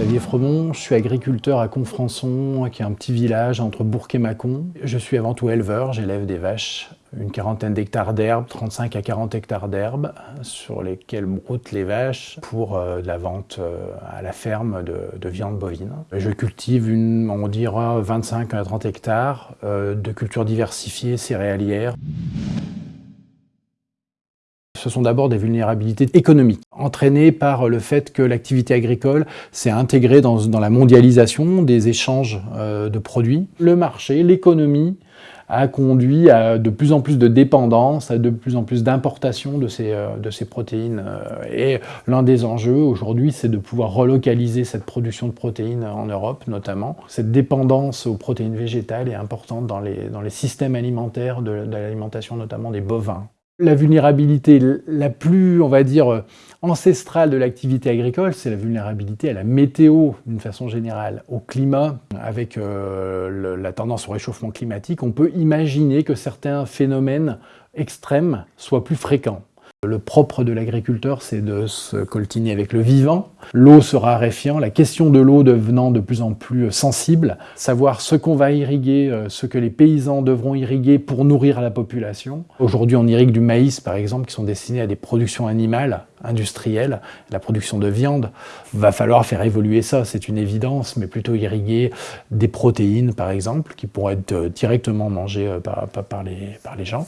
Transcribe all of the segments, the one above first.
Xavier Fremont, je suis agriculteur à Confrançon, qui est un petit village entre Bourg et Mâcon. Je suis avant tout éleveur, j'élève des vaches, une quarantaine d'hectares d'herbe, 35 à 40 hectares d'herbe, sur lesquels broutent les vaches pour euh, la vente euh, à la ferme de, viande bovine. Je cultive, une, on dira, 25 à 30 hectares euh, de cultures diversifiées céréalières ce sont d'abord des vulnérabilités économiques, entraînées par le fait que l'activité agricole s'est intégrée dans, la mondialisation des échanges euh, de produits. Le marché, l'économie, a conduit à de plus en plus de dépendance, à de plus en plus d'importation de, ces, euh, de ces protéines. Euh, et l'un des enjeux aujourd'hui, c'est de pouvoir relocaliser cette production de protéines en Europe notamment. Cette dépendance aux protéines végétales est importante dans les, dans les systèmes alimentaires de l'alimentation notamment des bovins. La vulnérabilité la plus, on va dire, ancestrale de l'activité agricole, c'est la vulnérabilité à la météo, d'une façon générale, au climat. Avec euh, la tendance au réchauffement climatique, on peut imaginer que certains phénomènes extrêmes soient plus fréquents. Le propre de l'agriculteur, c'est de se coltiner avec le vivant. L'eau se raréfiant, la question de l'eau devenant de plus en plus sensible, savoir ce qu'on va irriguer, euh, ce que les paysans devront irriguer pour nourrir la population. Aujourd'hui, on irrigue du maïs, par exemple, qui sont destinés à des productions animales, industrielles, la production de viande. Va falloir faire évoluer ça, c'est une évidence, mais plutôt irriguer des protéines, par exemple, qui pourraient être euh, directement mangées euh, par, les, par les gens.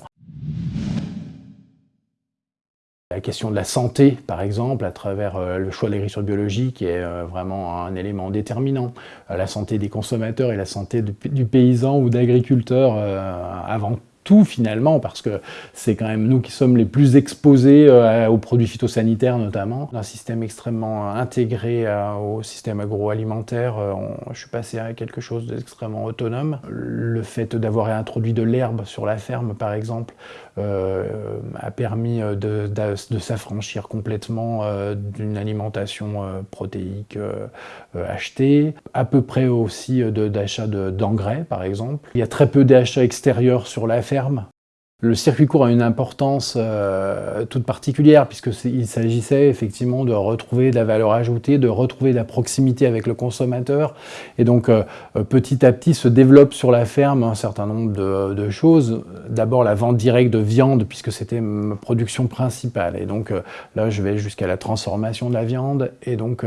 La question de la santé, par exemple, à travers euh, le choix de l'agriculture biologique est euh, vraiment un élément déterminant. Euh, la santé des consommateurs et la santé du paysan ou d'agriculteur avant tout finalement, parce que c'est quand même nous qui sommes les plus exposés aux produits phytosanitaires notamment. Un système extrêmement intégré au système agroalimentaire, je suis passé à quelque chose d'extrêmement autonome. Le fait d'avoir introduit de l'herbe sur la ferme par exemple, euh, a permis euh, de, s'affranchir complètement euh, d'une alimentation protéique achetée, à peu près aussi d'achat d'engrais par exemple. Il y a très peu d'achats extérieurs sur la ferme, ferme le circuit court a une importance euh, toute particulière puisqu'il s'agissait effectivement de retrouver de la valeur ajoutée, de retrouver de la proximité avec le consommateur. Et donc euh, euh, petit à petit se développe sur la ferme un certain nombre de, choses. D'abord la vente directe de viande puisque c'était ma production principale. Et donc là je vais jusqu'à la transformation de la viande et donc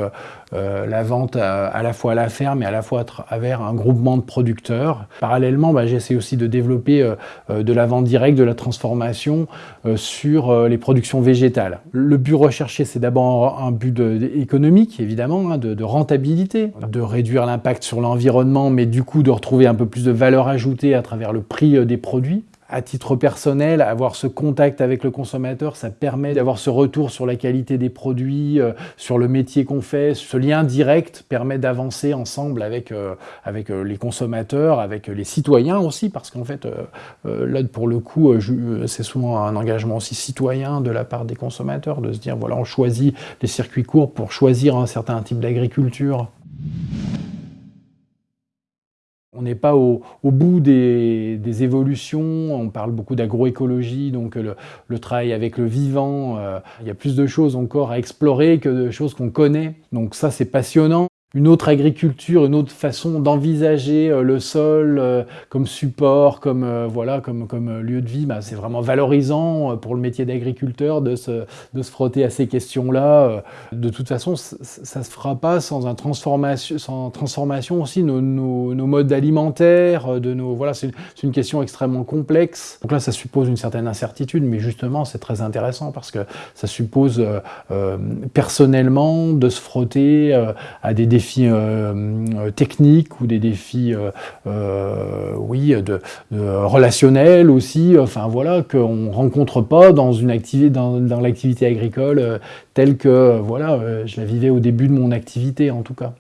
la vente à, la fois à la ferme et à la fois à travers un groupement de producteurs. Parallèlement bah, j'essaie aussi de développer de la vente directe la transformation euh, sur euh, les productions végétales. Le but recherché, c'est d'abord un but économique, évidemment, hein, de, rentabilité, de réduire l'impact sur l'environnement, mais du coup de retrouver un peu plus de valeur ajoutée à travers le prix euh, des produits à titre personnel, avoir ce contact avec le consommateur, ça permet d'avoir ce retour sur la qualité des produits, euh, sur le métier qu'on fait. Ce lien direct permet d'avancer ensemble avec, euh, avec euh, les consommateurs, avec les citoyens aussi, parce qu'en fait, là, pour le coup, c'est souvent un engagement aussi citoyen de la part des consommateurs, de se dire, voilà, on choisit les circuits courts pour choisir un certain type d'agriculture. N'est pas au, bout des, évolutions, on parle beaucoup d'agroécologie, donc le, travail avec le vivant, euh, il y a plus de choses encore à explorer que de choses qu'on connaît, donc ça c'est passionnant une autre agriculture, une autre façon d'envisager euh, le sol euh, comme support, comme, euh, voilà, comme, comme lieu de vie, bah, c'est vraiment valorisant pour le métier d'agriculteur de se, de se frotter à ces questions-là. De toute façon, ça ne se fera pas sans, un transformation, sans transformation aussi nos, nos, nos modes alimentaires, de nos, voilà, c'est une question extrêmement complexe. Donc là, ça suppose une certaine incertitude, mais justement, c'est très intéressant parce que ça suppose personnellement de se frotter à des défis euh, euh, techniques ou des défis, euh, relationnels aussi, enfin voilà, qu'on rencontre pas dans une activité, dans l'activité agricole telle que, voilà, je la vivais au début de mon activité en tout cas.